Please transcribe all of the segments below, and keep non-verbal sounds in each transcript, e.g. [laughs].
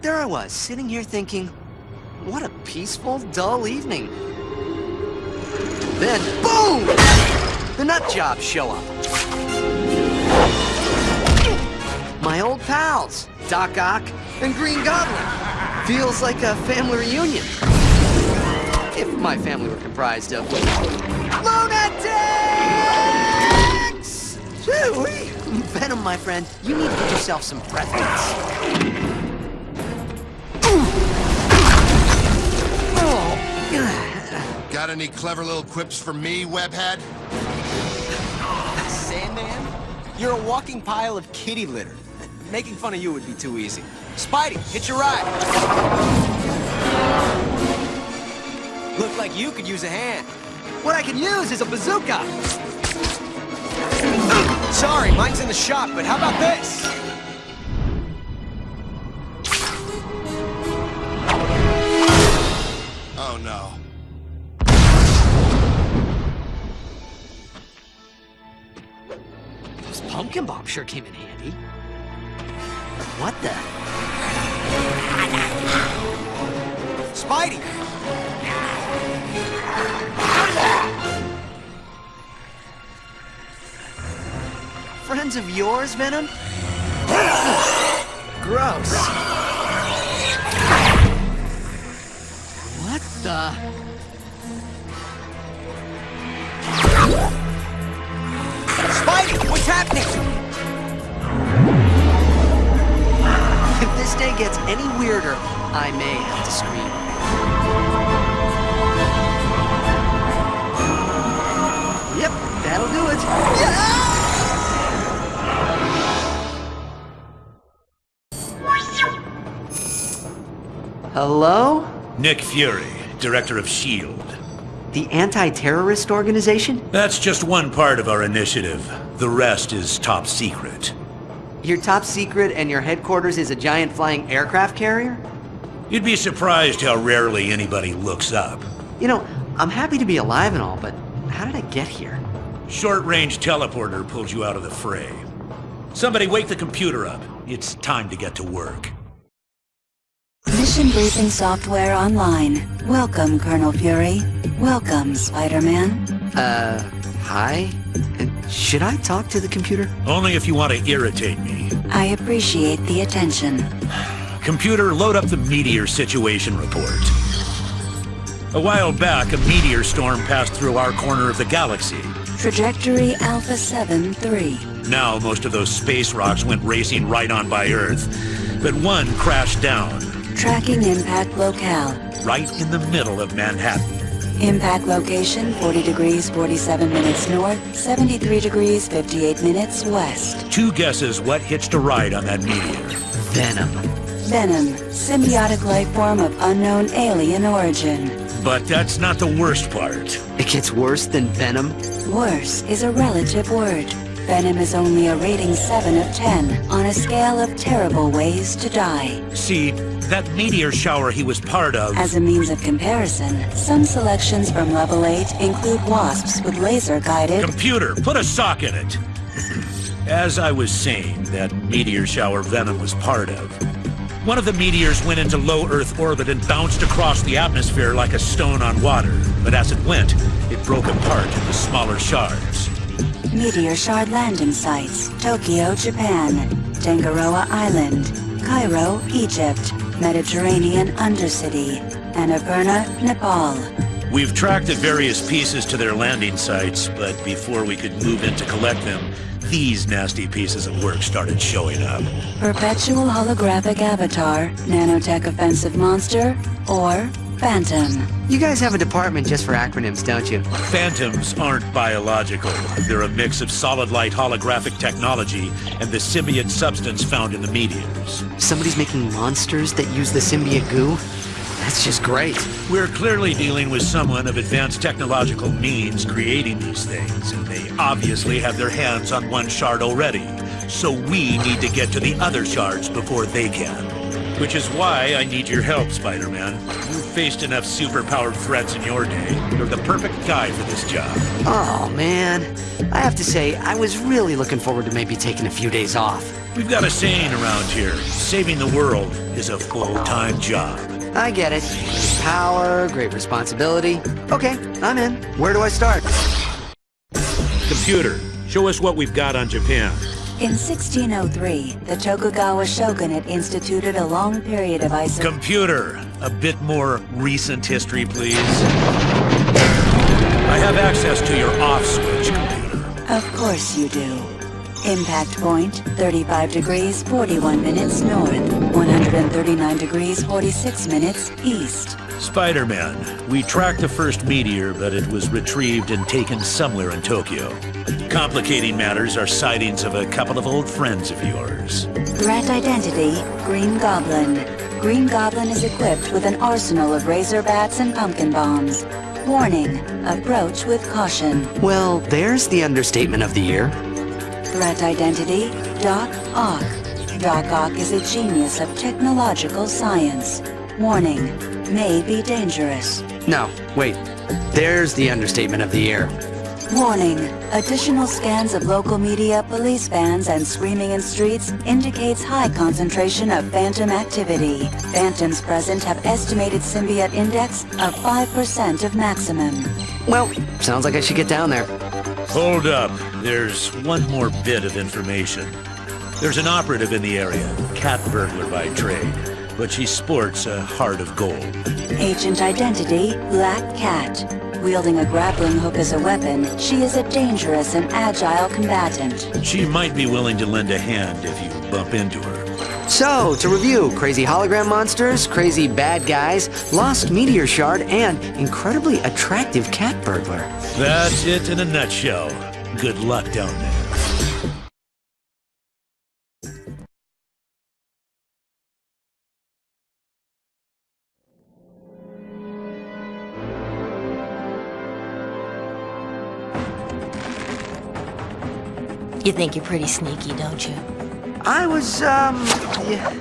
There I was, sitting here thinking, what a peaceful, dull evening. Then, boom! The nut jobs show up. My old pals, Doc Ock and Green Goblin. Feels like a family reunion. If my family were comprised of lunatics! Shoo-wee! Venom, my friend, you need to get yourself some breath mints. Got any clever little quips for me, webhead? Sandman? You're a walking pile of kitty litter. Making fun of you would be too easy. Spidey, hit your ride. Look like you could use a hand. What I can use is a bazooka! Sorry, mine's in the shop, but how about this? Oh no. Those pumpkin bombs sure came in handy. What the? Spidey! Friends of yours, Venom? [laughs] Gross. What the? Spidey, what's happening? If this day gets any weirder, I may have to scream. Yep, that'll do it. Yeah! Hello? Nick Fury, Director of S.H.I.E.L.D. The anti-terrorist organization? That's just one part of our initiative. The rest is top secret. Your top secret and your headquarters is a giant flying aircraft carrier? You'd be surprised how rarely anybody looks up. You know, I'm happy to be alive and all, but how did I get here? Short-range teleporter pulled you out of the fray. Somebody wake the computer up. It's time to get to work. Mission briefing software online. Welcome, Colonel Fury. Welcome, Spider-Man. Uh, hi? Uh, Should I talk to the computer? Only if you want to irritate me. I appreciate the attention. Computer, load up the meteor situation report. A while back, a meteor storm passed through our corner of the galaxy. Trajectory Alpha 7-3. Now, most of those space rocks went racing right on by Earth. But one crashed down, Tracking impact locale. right in the middle of Manhattan. Impact location 40 degrees 47 minutes north, 73 degrees 58 minutes west. Two guesses what hitched a ride on that meteor. Venom. Venom, symbiotic life form of unknown alien origin. But that's not the worst part. It gets worse than Venom? Worse is a relative word. Venom is only a rating 7 of 10 on a scale of terrible ways to die. See, that meteor shower he was part of... As a means of comparison, some selections from level 8 include wasps with laser-guided... Computer, put a sock in it! As I was saying, that meteor shower Venom was part of. One of the meteors went into low Earth orbit and bounced across the atmosphere like a stone on water. But as it went, it broke apart into smaller shards. Meteor shard landing sites, Tokyo, Japan, Tangaroa Island, Cairo, Egypt, Mediterranean Undercity, Annapurna, Nepal. We've tracked the various pieces to their landing sites, but before we could move in to collect them, these nasty pieces of work started showing up. Perpetual holographic avatar, nanotech offensive monster, or Phantom. You guys have a department just for acronyms, don't you? Phantoms aren't biological. They're a mix of solid light holographic technology and the symbiote substance found in the meteors. Somebody's making monsters that use the symbiote goo? That's just great. We're clearly dealing with someone of advanced technological means creating these things, and they obviously have their hands on one shard already. So we need to get to the other shards before they can. Which is why I need your help, Spider-Man. You've faced enough super-powered threats in your day. You're the perfect guy for this job. Oh, man. I have to say, I was really looking forward to maybe taking a few days off. We've got a saying around here. Saving the world is a full-time job. I get it. Great power, great responsibility. Okay, I'm in. Where do I start? Computer, show us what we've got on Japan. In 1603, the Tokugawa shogunate instituted a long period of isolation. Computer, a bit more recent history, please. I have access to your off switch, computer. Of course you do. Impact point, 35 degrees 41 minutes north, 139 degrees 46 minutes east. Spider-Man, we tracked the first meteor, but it was retrieved and taken somewhere in Tokyo. Complicating matters are sightings of a couple of old friends of yours. Threat identity, Green Goblin. Green Goblin is equipped with an arsenal of razor bats and pumpkin bombs. Warning, approach with caution. Well, there's the understatement of the year. Threat identity, Doc Ock. Doc Ock is a genius of technological science. Warning, may be dangerous. No, wait. There's the understatement of the year. Warning, additional scans of local media, police vans, and screaming in streets indicates high concentration of phantom activity. Phantoms present have estimated symbiote index of 5% of maximum. Well, sounds like I should get down there. Hold up. There's one more bit of information. There's an operative in the area, cat burglar by trade, but she sports a heart of gold. Agent identity, Black Cat. Wielding a grappling hook as a weapon, she is a dangerous and agile combatant. She might be willing to lend a hand if you bump into her. So, to review, crazy hologram monsters, crazy bad guys, lost meteor shard, and incredibly attractive cat burglar. That's it in a nutshell. Good luck down there. You think you're pretty sneaky, don't you? I was, um, yeah.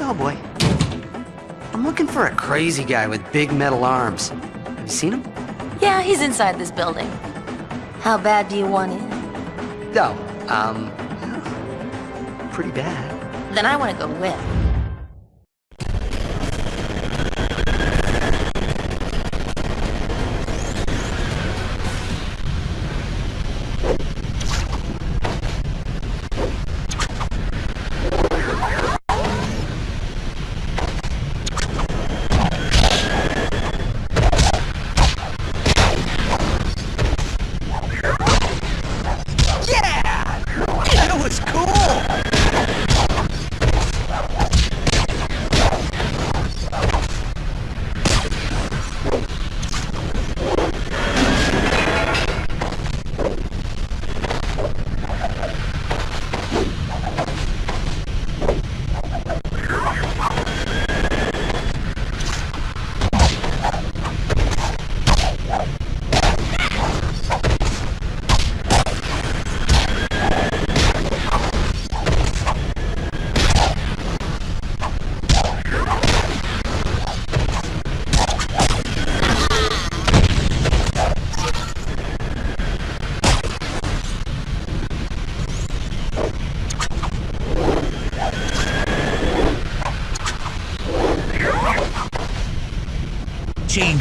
Oh boy. I'm looking for a crazy guy with big metal arms. Have you seen him? Yeah, he's inside this building. How bad do you want in? No. Um, pretty bad. Then I want to go with.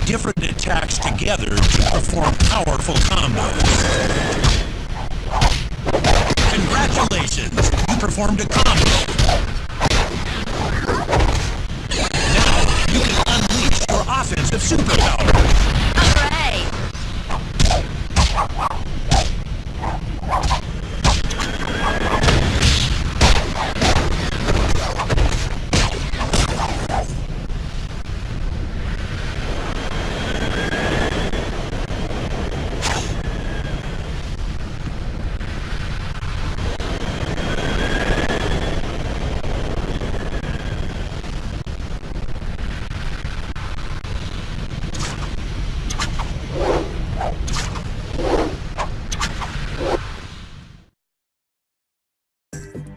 Different attacks together to perform powerful combos. Congratulations! You performed a combo. Now you can unleash your offensive superpower. you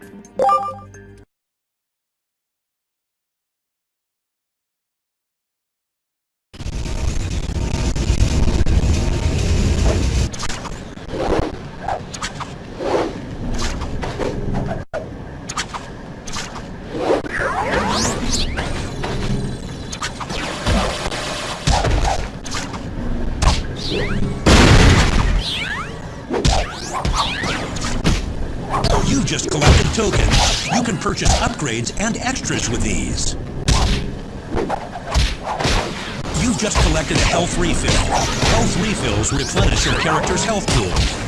upgrades and extras with these. You've just collected a health refill. Health refills replenish your character's health pool.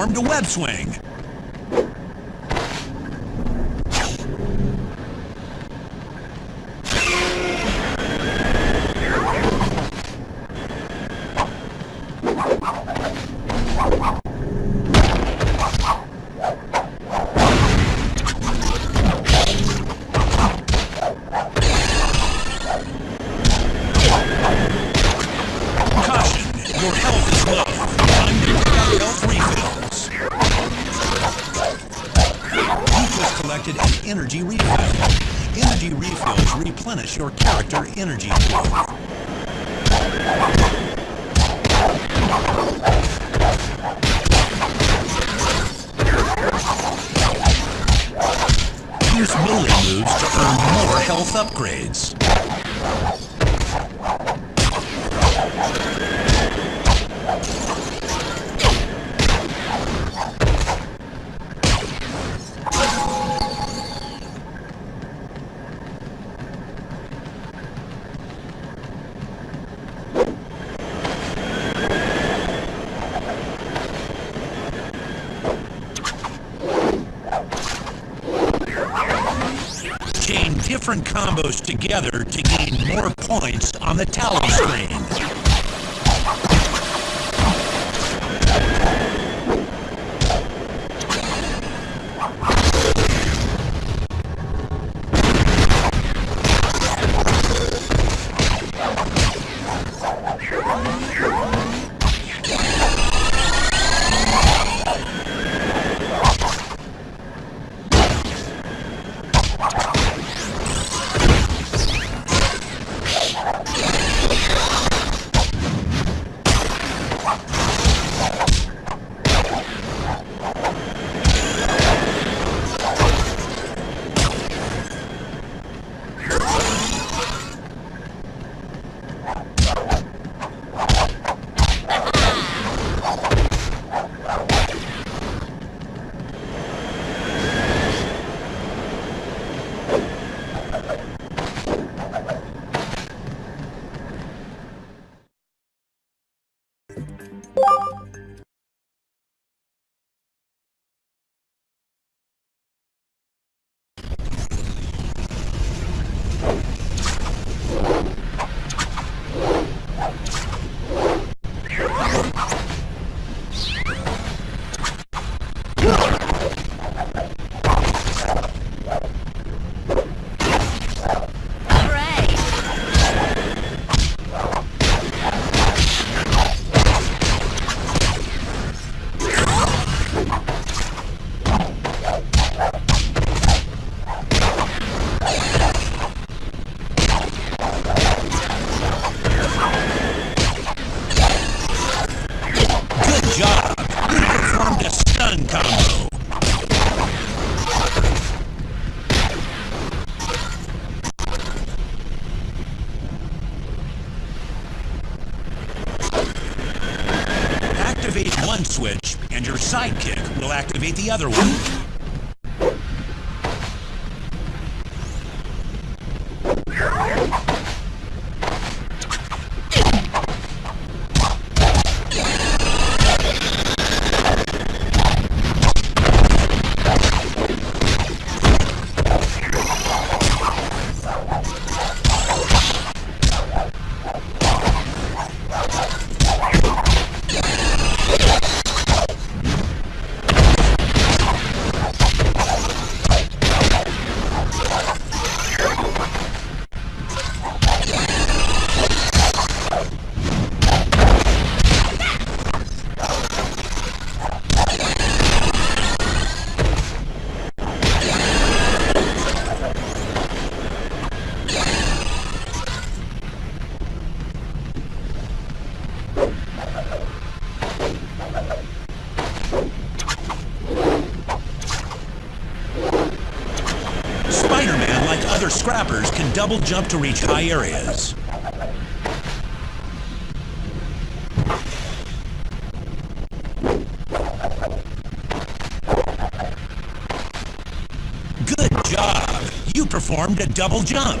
Performed a web swing. Energy refill. Energy refills replenish your character energy pool. Use melee moves to earn more health upgrades. Chain different combos together to gain more points on the tally screen. The other one. Scrappers can double jump to reach high areas. Good job! You performed a double jump.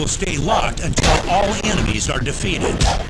Will stay locked until all enemies are defeated.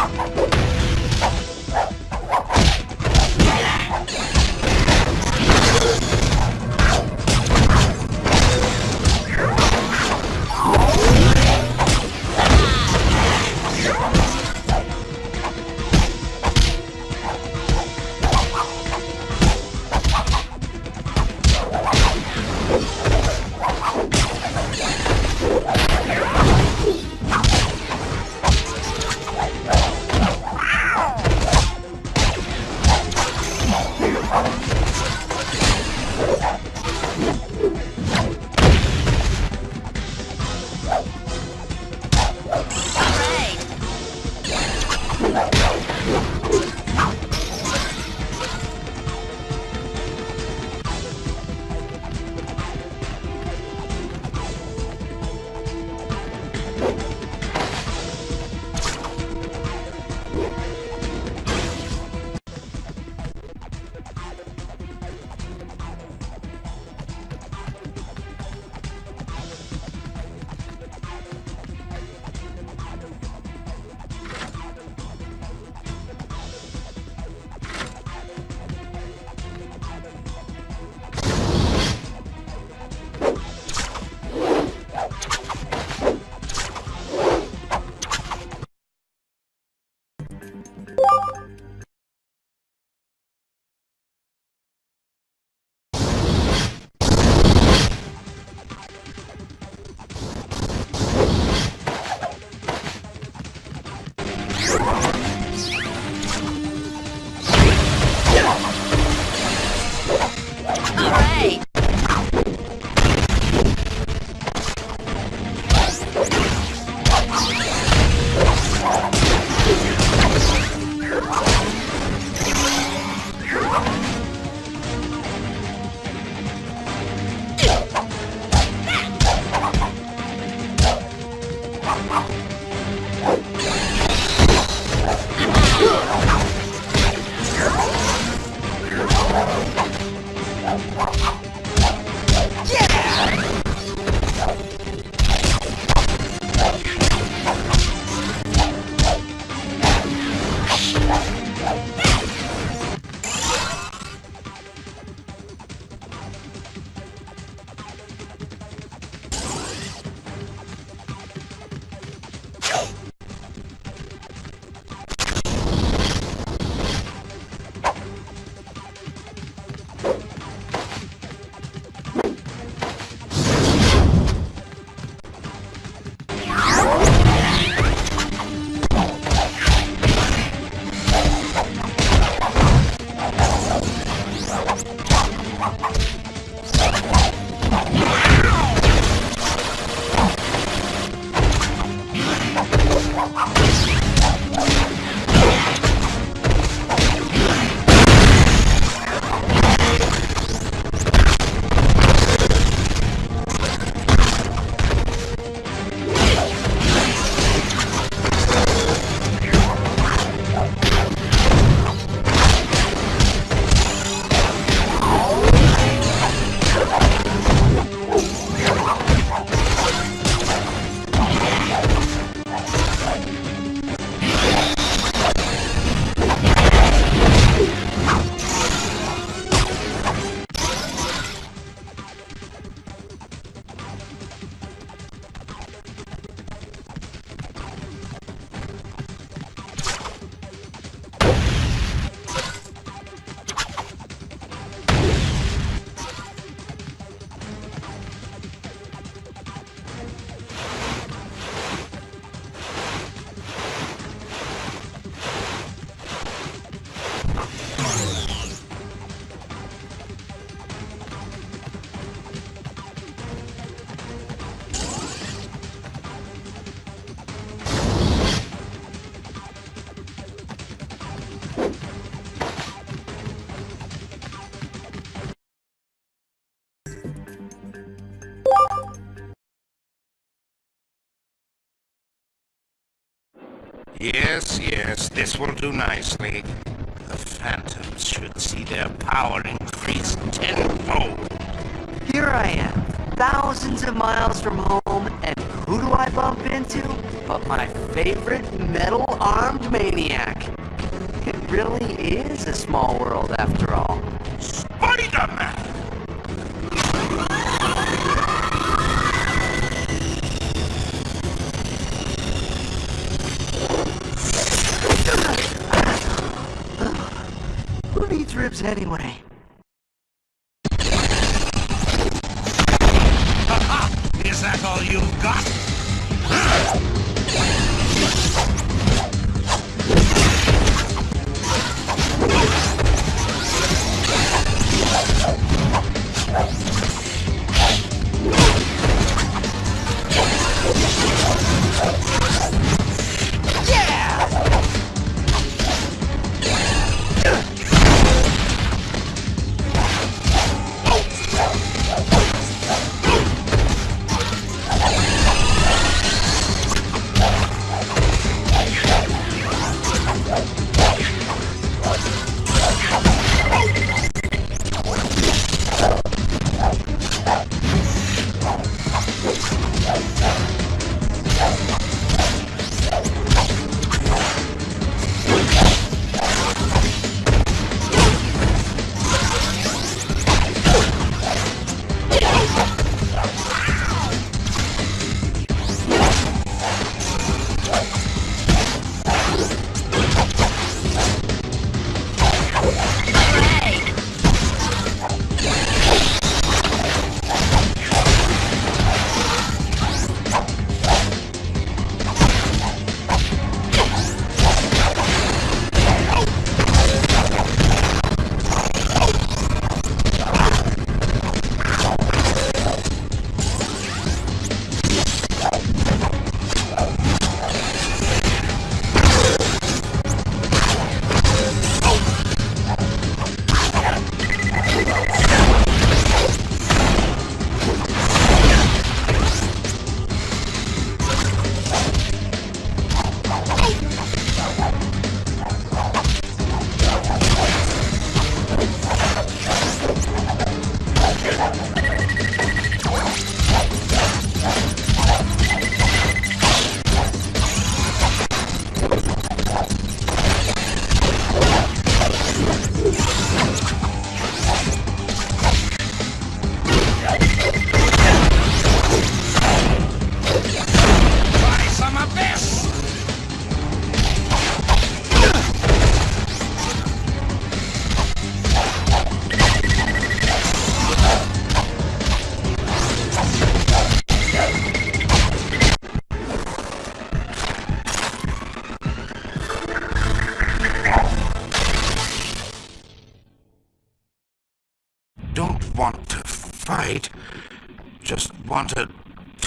Ha ha ha! Yes, yes, this will do nicely. The Phantoms should see their power increase tenfold. Here I am, thousands of miles from home, and who do I bump into? But my favorite metal-armed maniac. It really is a small world after all. Larry Moray.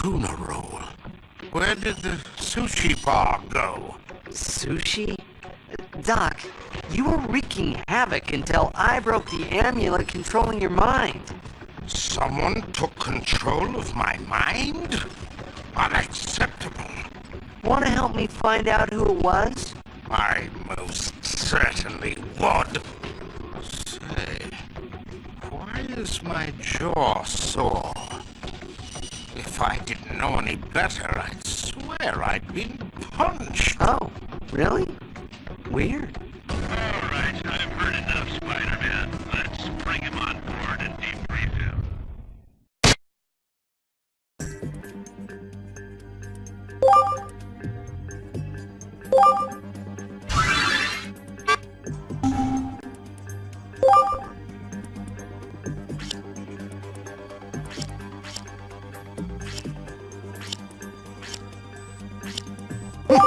Tuna roll. Where did the sushi bar go? Sushi? Doc, you were wreaking havoc until I broke the amulet controlling your mind. Someone took control of my mind? Unacceptable. Want to help me find out who it was? I most certainly would. Say, why is my jaw sore? If I didn't know any better, I'd swear I'd been punched. Oh, really? Weird. All right, I've